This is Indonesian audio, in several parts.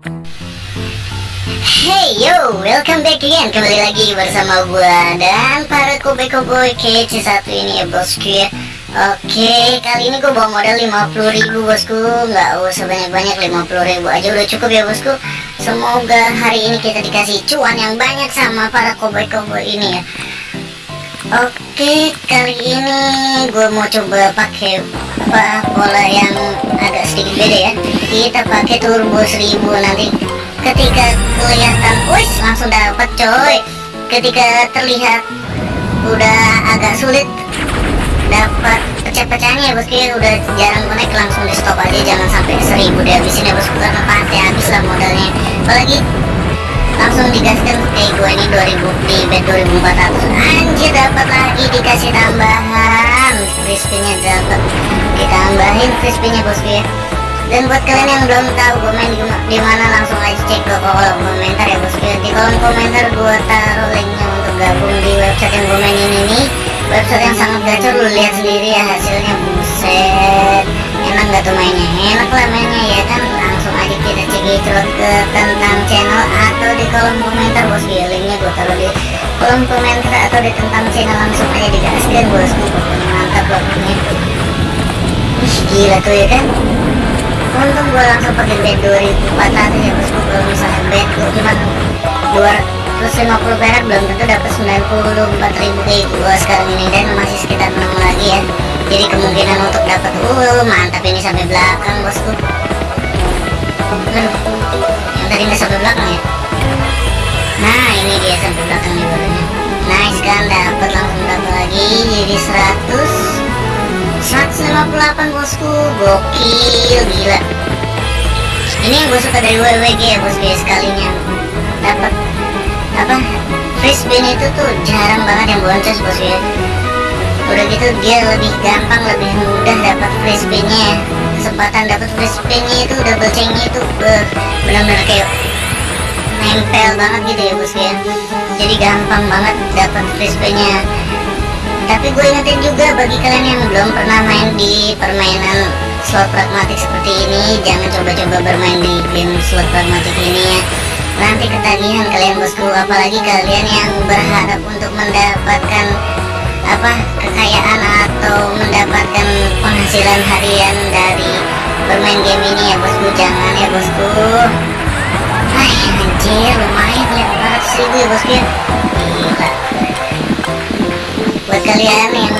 Hey yo, welcome back again. Kembali lagi bersama gua Dan para koboi-koboi kece satu ini ya bosku ya. Oke, kali ini gue bawa modal 50 ribu bosku. Nggak usah banyak-banyak 50 ribu aja udah cukup ya bosku. Semoga hari ini kita dikasih cuan yang banyak sama para koboi-koboi ini ya Oke, kali ini gue mau coba pakai pola yang agak sedikit beda ya. Kita pakai turbo 1000 nanti. Ketika kelihatan wis langsung dapat coy. Ketika terlihat udah agak sulit dapat pecah-pecahnya ya bosku ya udah jarang connect langsung di stop aja jangan sampai seribu dihabisin ya bosku karena pasti habis lah modalnya. Apalagi langsung digaskan kayak gue ini 2000 di bet 2400 anjir dapat lagi dikasih tambahan. Crispy-nya dapat ditambahin crispy-nya bosku ya. Dan buat kalian yang belum tahu gue main di mana langsung aja cek ke kolom komentar ya bosku ya. Di kolom komentar gue taruh linknya untuk gabung di website yang gue mainin ini. Website yang sangat gacor lu lihat sendiri ya hasilnya buset. Enak gak tuh mainnya enak lah mainnya ya kan langsung aja kita cek itu ke tentang channel atau di kolom komentar bosku ya linknya gue taruh di kolom komentar atau di tentang channel langsung aja digaskan bosku pokoknya mantap pokoknya Ih, gila tuh ya kan? Untung gue langsung pakai bed 2400 ya bosku kalau misalnya bed gue cuma 250 perak belum tentu dapat 94 ribu kayak gue sekarang ini dan masih sekitar 6 lagi ya. Jadi kemungkinan untuk dapat uh mantap ini sampai belakang bosku Tadi nggak sampai belakang ya? Nah ini dia sampai belakang nih. Barunya nice kan dapat langsung dapat lagi. Jadi 100 158 bosku. Gokil gila. Ini yang gue suka dari WWG ya bosku ya sekalinya. Dapat apa? Spin itu tuh jarang banget yang boncos bosku ya. Udah gitu dia lebih gampang lebih mudah dapat free spinnya kesempatan dapat free spinnya itu double chainnya itu benar-benar kayak nempel banget gitu ya bosku ya jadi gampang banget dapat free spinnya tapi gue ingetin juga bagi kalian yang belum pernah main di permainan slot pragmatik seperti ini jangan coba-coba bermain di game slot pragmatik ini ya. Nanti ketagihan kalian bosku apalagi kalian yang berharap untuk mendapatkan apa kekayaan atau mendapatkan penghasilan harian dari bermain game ini ya bosku. Jangan ya bosku. Ay, anjir lumayan ya 400 ribu ya bosku ya. Gila. Buat kalian yang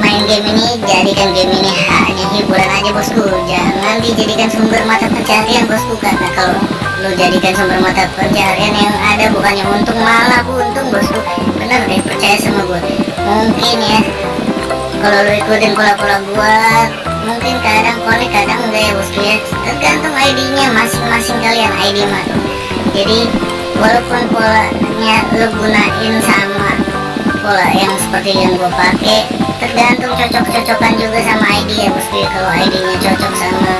main game ini jadikan game ini hanya hiburan aja bosku. Jangan dijadikan sumber mata pencaharian bosku karena kalau lu jadikan sumber mata pencaharian yang ada bukannya untung malah buntung bosku. Bener deh percaya sama gue mungkin ya kalau lu ikutin pola-pola gua mungkin kadang konek kadang enggak ya bosku ya tergantung ID-nya masing-masing kalian ID mah. Jadi walaupun polanya lu gunain sama pola yang seperti yang gue pakai tergantung cocok-cocokan juga sama ID ya bosku ya kalau ID-nya cocok sama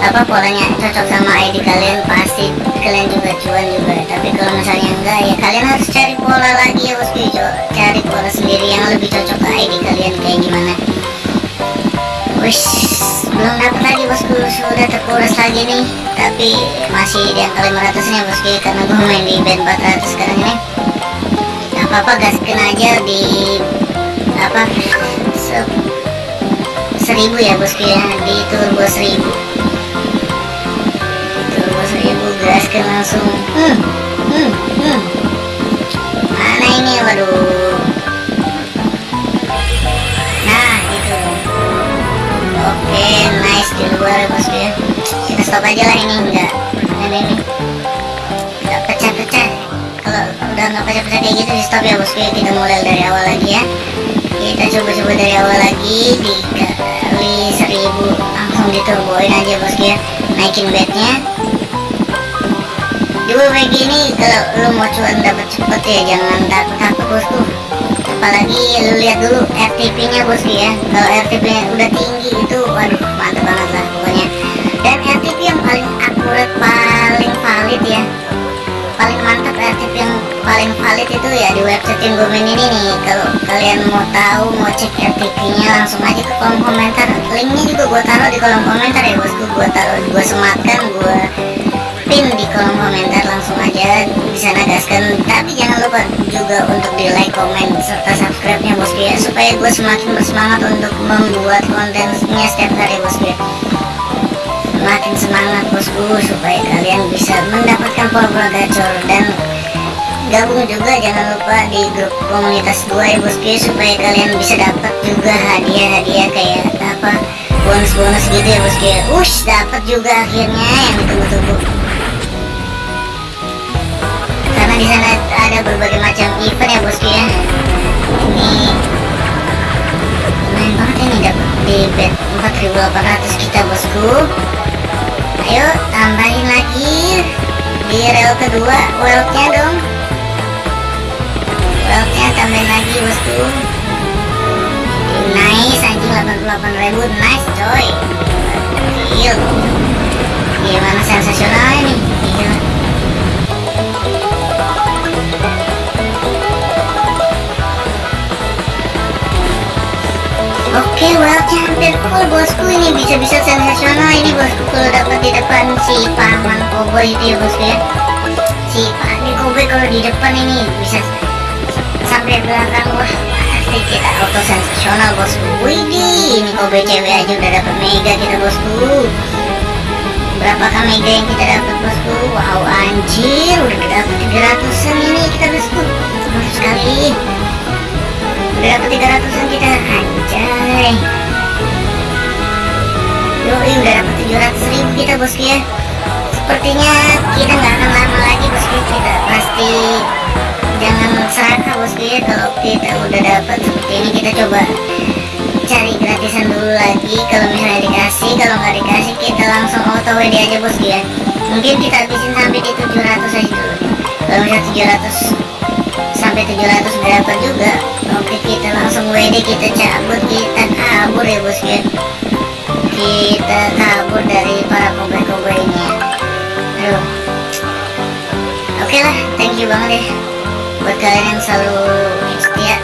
apa polanya cocok sama ID kalian pasti kalian juga cuan juga. Tapi kalau misalnya enggak ya kalian harus cari pola lagi ya bosku cari pola sendiri yang lebih cocok ke ID kalian kayak gimana. Wish, belum dapat lagi bosku sudah terkuras lagi nih. Tapi masih di angka 500 nya bosku karena gue main di band 400 sekarang ini. Apa-apa gaskin aja di apa se, seribu ya bosku ya. Di turbo seribu gaskin langsung. Hmm, hmm, hmm. mana ini waduh? Nah gitu. Oke nice di luar bosku ya kita stop aja lah ini enggak. Ini ini. Enggak pecah-pecah. Kalau udah nggak pecah-pecah kayak gitu di stop ya bosku ya kita mulai dari awal lagi ya. Kita coba-coba dari awal lagi dikali seribu langsung diturboin aja bosku ya naikin bednya di WWG ini kalau lu mau cuan dapat cepet ya jangan takut-takut bosku. Apalagi lu lihat dulu RTP nya bosku ya. Kalau RTP nya udah tinggi itu waduh mantap banget lah pokoknya. Dan RTP yang paling akurat paling valid ya. Paling mantap RTP yang paling valid itu ya di website yang gue ini nih. Kalau kalian mau tahu mau cek RTP nya langsung aja ke kolom komentar. Linknya juga gue taruh di kolom komentar ya bosku. Gue taruh gue sematkan gue pin di kolom komentar langsung aja bisa nagaskan. Tapi jangan lupa juga untuk di like komen serta subscribe nya bosku ya supaya gue semakin bersemangat untuk membuat kontennya setiap hari bosku ya semakin semangat bosku supaya kalian bisa mendapatkan pola-pola gacor dan gabung juga jangan lupa di grup komunitas gue ya bosku ya supaya kalian bisa dapat juga hadiah-hadiah kayak apa bonus-bonus gitu ya bosku ya ush dapat juga akhirnya yang ditunggu-tunggu di sana ada berbagai macam event ya bosku ya. Ini main banget ini dapat di bet 4800 kita bosku. Ayo tambahin lagi di rel kedua worldnya dong. Worldnya tambahin lagi bosku. Nice anjing 88 ribu nice coy. Gil gimana sensasional ini gila Oke, worldnya hampir bosku ini bisa-bisa sensasional ini bosku. Kalau dapat di depan si paman koboi itu ya bosku ya. Si paman koboi kalau di depan ini bisa sampai belakang. Wah pasti kita auto sensasional bosku. Widih ini koboi cewek aja udah dapat mega kita bosku. Berapakah mega yang kita dapat bosku? Wow anjir udah dapat 300an ini kita bosku. Bagus sekali. Udah dapat 300an anjay Yoi udah dapat 700 ribu kita bosku ya. Sepertinya kita nggak akan lama lagi bosku. Kita pasti jangan serakah bosku ya. Kalau kita udah dapat seperti ini kita coba cari gratisan dulu lagi. Kalau misalnya dikasih, kalau nggak dikasih kita langsung auto WD aja bosku ya. Mungkin kita habisin sampai di 700 aja dulu. Kalau misalnya 700 sampai 700 berapa juga. Oke kita langsung WD kita cabut kita kabur ya bosku ya. Kita kabur dari para koboi-koboi ini ya. Aduh. Oke lah thank you banget ya. Buat kalian yang selalu setia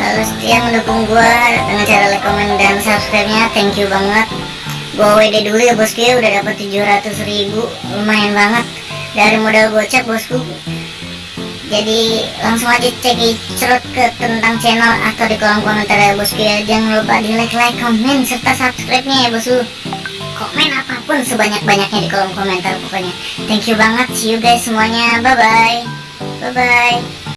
selalu setia mendukung gua dengan cara like, comment, dan subscribe nya thank you banget. Gua WD dulu ya bosku ya. Udah dapat 700 ribu. Lumayan banget. Dari modal gocap bosku jadi langsung aja cek cerut ke tentang channel atau di kolom komentar ya bosku ya. Jangan lupa di like like komen serta subscribe nya ya bosku. Komen apa pun sebanyak-banyaknya di kolom komentar pokoknya. Thank you banget. See you guys semuanya. Bye bye bye bye